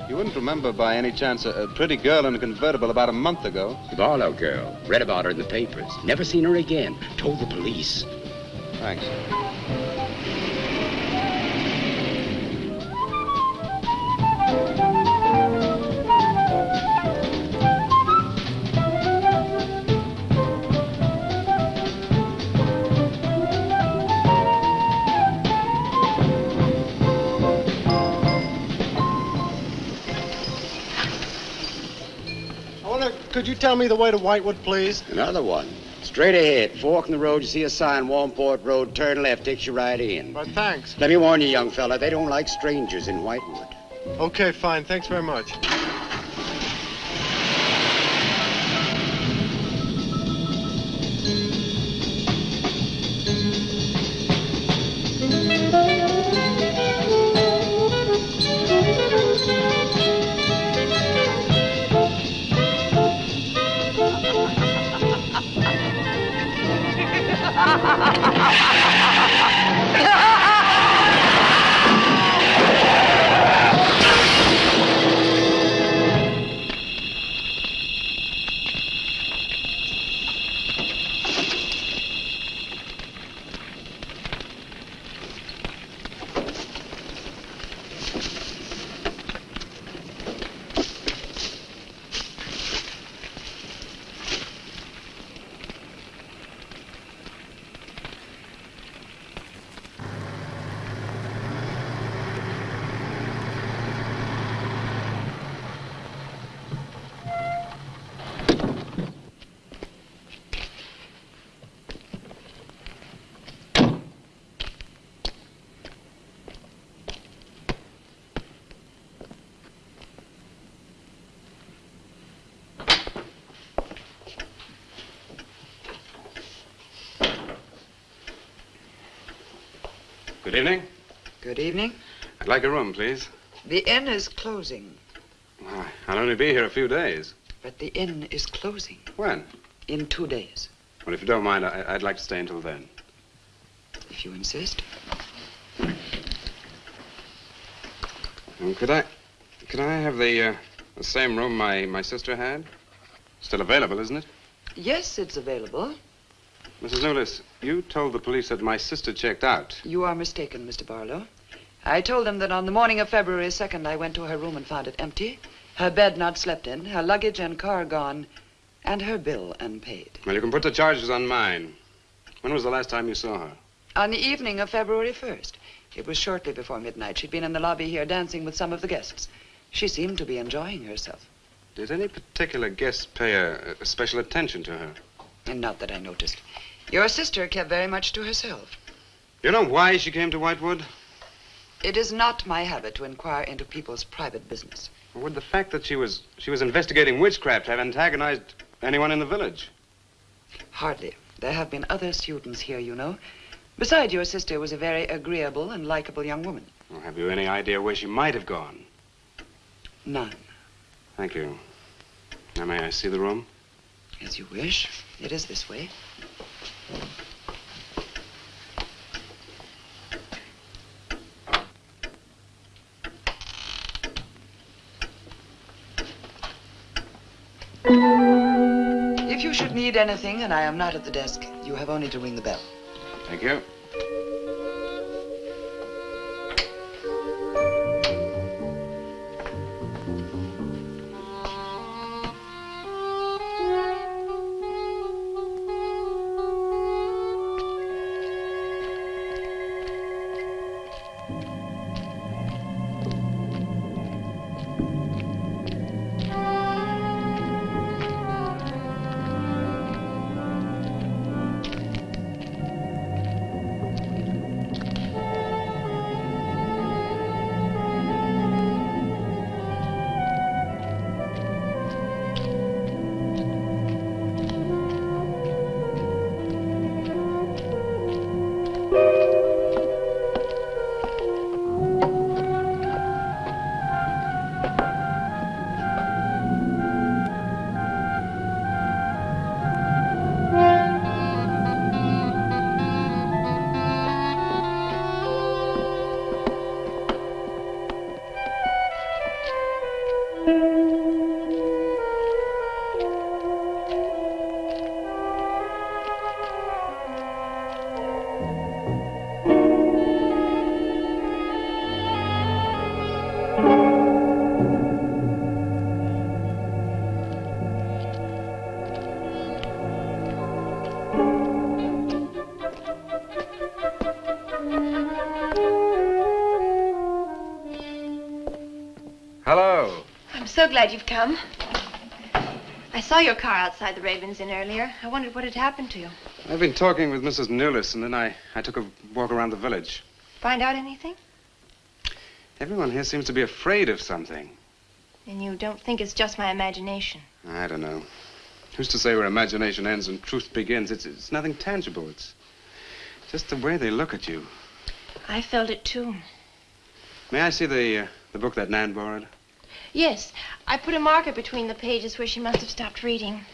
You wouldn't remember by any chance a, a pretty girl in a convertible about a month ago? The Barlow girl. Read about her in the papers. Never seen her again. Told the police. Thanks. Could you tell me the way to Whitewood, please? Another one. Straight ahead, fork in the road, you see a sign, Warmport Road, turn left, takes you right in. But thanks. Let me warn you, young fella, they don't like strangers in Whitewood. Okay, fine. Thanks very much. Good evening. Good evening. I'd like a room, please. The inn is closing, Why, I'll only be here a few days. but the inn is closing When? in two days, Well, if you don't mind, I, I'd like to stay until then. if you insist. Um, could I, could I have the, uh, the same room my, my sister had? Still available, isn't it? Yes, it's available. Mrs. Newless, you told the police that my sister checked out. You are mistaken, Mr. Barlow. I told them that on the morning of February 2nd, I went to her room and found it empty, her bed not slept in, her luggage and car gone, and her bill unpaid. Well, you can put the charges on mine. When was the last time you saw her? On the evening of February 1st, it was shortly before midnight. She'd been in the lobby here dancing with some of the guests. She seemed to be enjoying herself, Did any particular guest pay a, a special attention to her? and not that I noticed. Your sister kept very much to herself. You know why she came to Whitewood? It is not my habit to inquire into people's private business. Would the fact that she was she was investigating witchcraft have antagonized anyone in the village? Hardly. There have been other students here, you know. Besides, your sister was a very agreeable and likable young woman. Well, have you any idea where she might have gone? None. Thank you. Now, may I see the room? As you wish. It is this way. If you should need anything and I am not at the desk, you have only to ring the bell. Thank you. Glad you've come. I saw your car outside the Ravens Inn earlier. I wondered what had happened to you. I've been talking with Mrs. Newless, and then I, I took a walk around the village. Find out anything? Everyone here seems to be afraid of something. And you don't think it's just my imagination. I don't know. Who's to say where imagination ends and truth begins? It's, it's nothing tangible. It's just the way they look at you. I felt it too. May I see the, uh, the book that Nan borrowed? Yes, I put a marker between the pages where she must have stopped reading.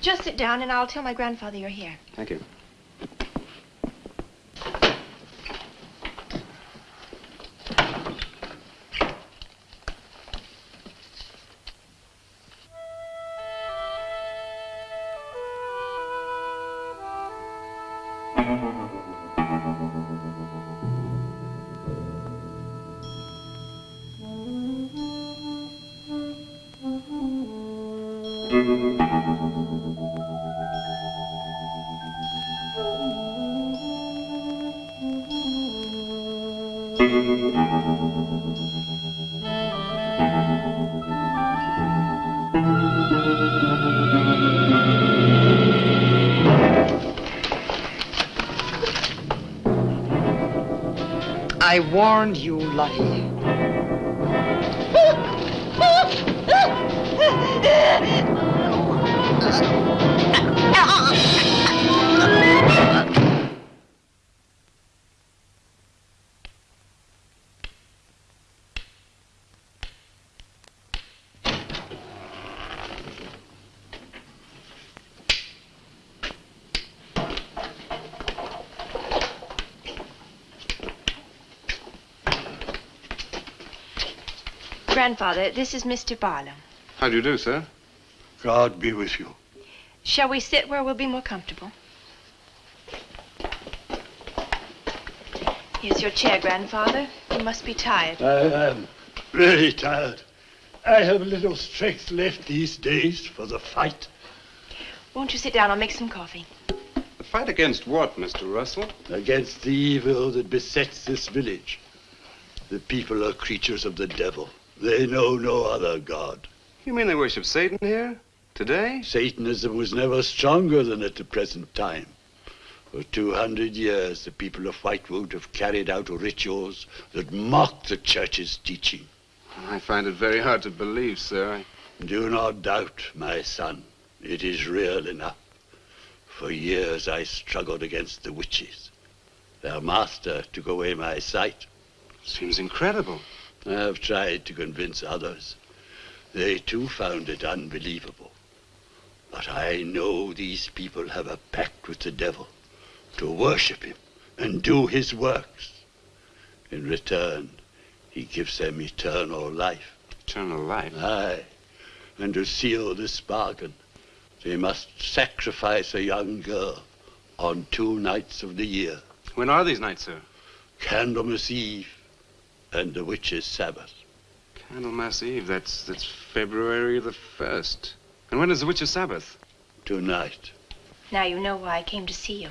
Just sit down and I'll tell my grandfather you're here. Thank you. I warned you, Lottie. Grandfather, this is Mr. Barlow. How do you do, sir? God be with you. Shall we sit where we'll be more comfortable? Here's your chair, Grandfather. You must be tired. I am really tired. I have little strength left these days for the fight. Won't you sit down? I'll make some coffee. The fight against what, Mr. Russell? Against the evil that besets this village. The people are creatures of the devil. They know no other God. You mean they worship Satan here? Today? Satanism was never stronger than at the present time. For 200 years, the people of Whitewood have carried out rituals that mock the church's teaching. I find it very hard to believe, sir. Do not doubt, my son. It is real enough. For years I struggled against the witches. Their master took away my sight. Seems incredible. I have tried to convince others. They too found it unbelievable. But I know these people have a pact with the devil to worship him and do his works. In return, he gives them eternal life. Eternal life? Aye. And to seal this bargain, they must sacrifice a young girl on two nights of the year. When are these nights, sir? Candlemas Eve and the witch's Sabbath. Candlemas Eve. That's that's February the first. And when is the witch's Sabbath? Tonight. Now you know why I came to see you.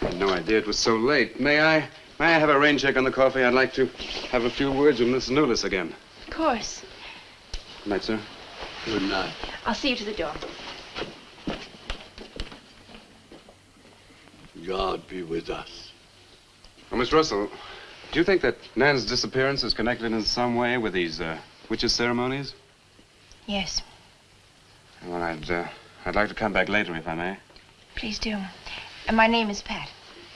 I had no idea it was so late. May I may I have a rain check on the coffee? I'd like to have a few words with Miss Newless again. Of course. Good night, sir. Good night. I'll see you to the door. God be with us. Well, Miss Russell, do you think that Nan's disappearance is connected in some way with these uh, witches' ceremonies? Yes, Well, I'd uh, I'd like to come back later if I may. please do. And my name is Pat.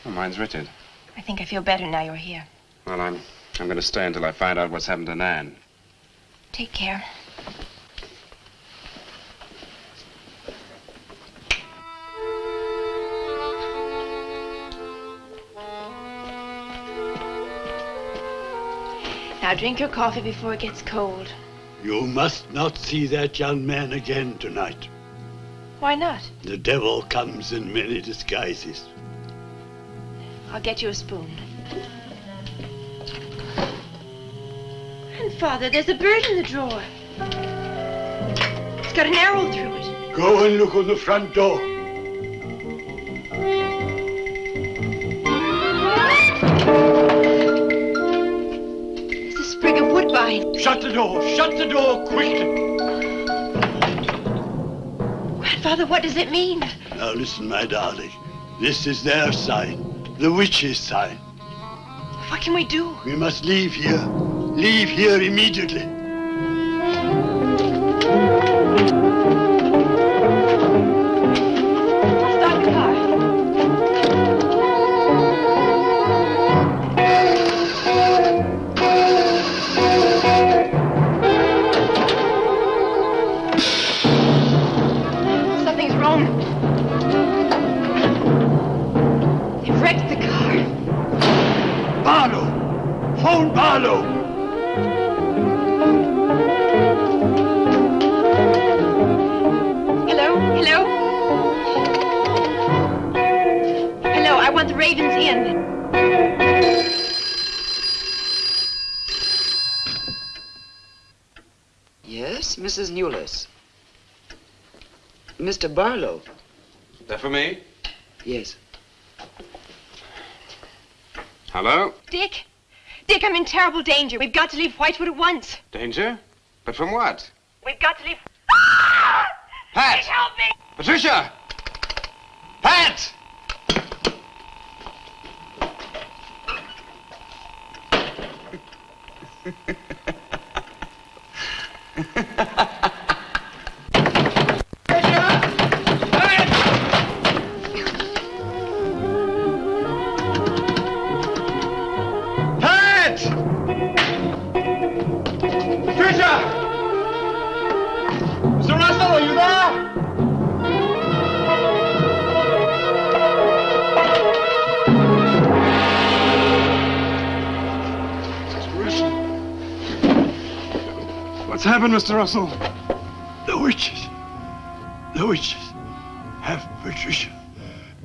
Well, mine's Richard. I think I feel better now you're here. Well, I'm I'm going to stay until I find out what's happened to Nan. Take care. Now drink your coffee before it gets cold. You must not see that young man again tonight. Why not? The devil comes in many disguises. I'll get you a spoon. Grandfather, there's a bird in the drawer. It's got an arrow through it. Go and look on the front door. Shut the door. Shut the door quickly. Grandfather, what does it mean? Now listen, my darling. This is their sign. The witch's sign. What can we do? We must leave here. Leave here immediately. Mr. Barlow. That for me? Yes. Hello? Dick? Dick, I'm in terrible danger. We've got to leave Whitewood at once. Danger? But from what? We've got to leave. Pat! Dick, help me! Patricia! Pat! Pat! [laughs] What's happened, Mr. Russell? The witches. The witches have Patricia.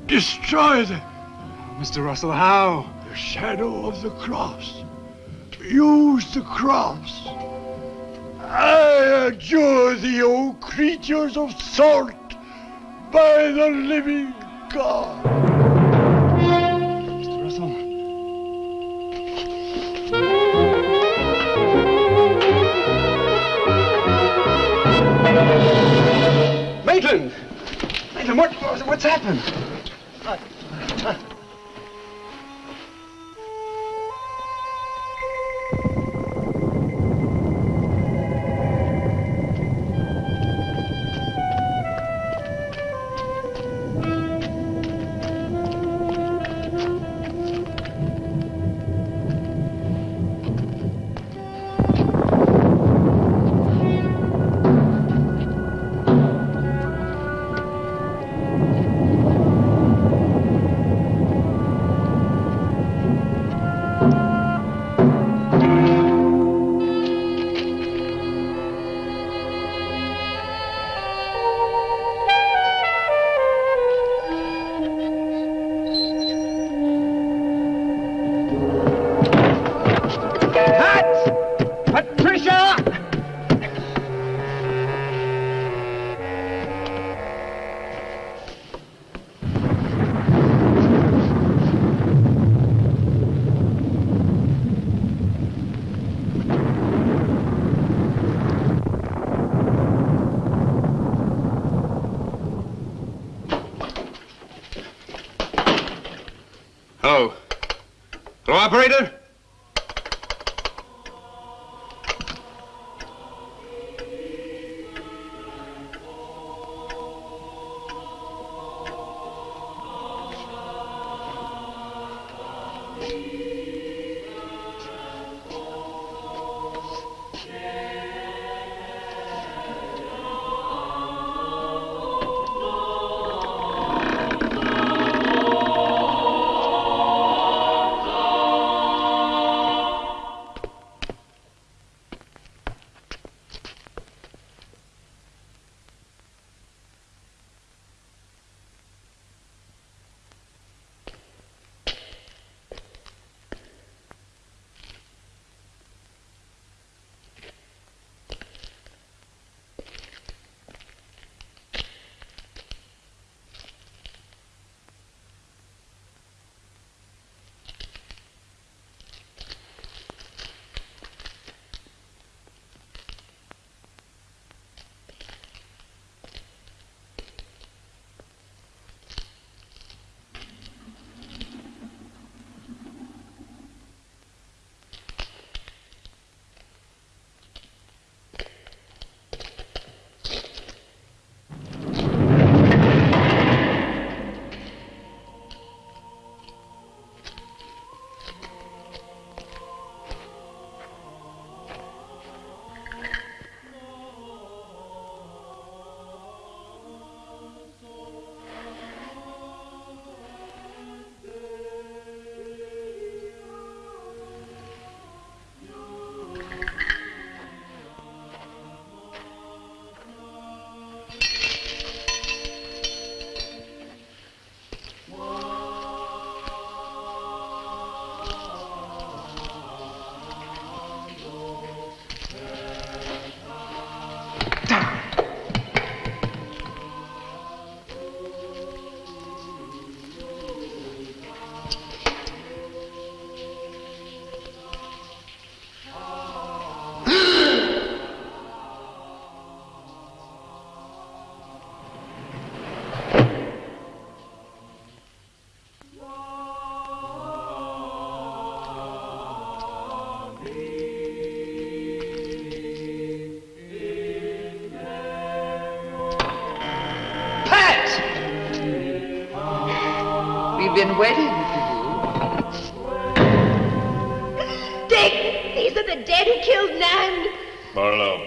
Destroy them. Mr. Russell, how? The shadow of the cross. Use the cross. I adjure thee, O creatures of salt, by the living God. Maitland! Maitland, what, what's happened? Operator? been waiting for you. Dick, these are the dead who killed Nan. Barlow,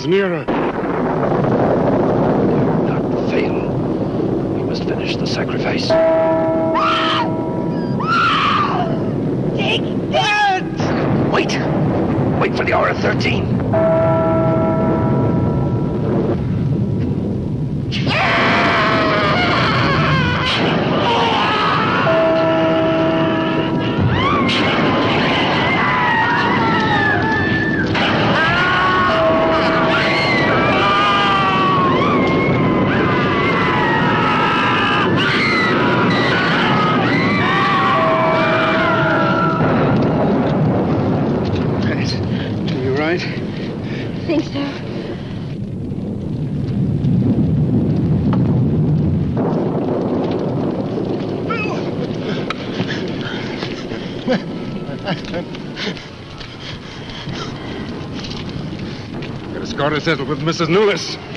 инженера. settled with Mrs. Newless.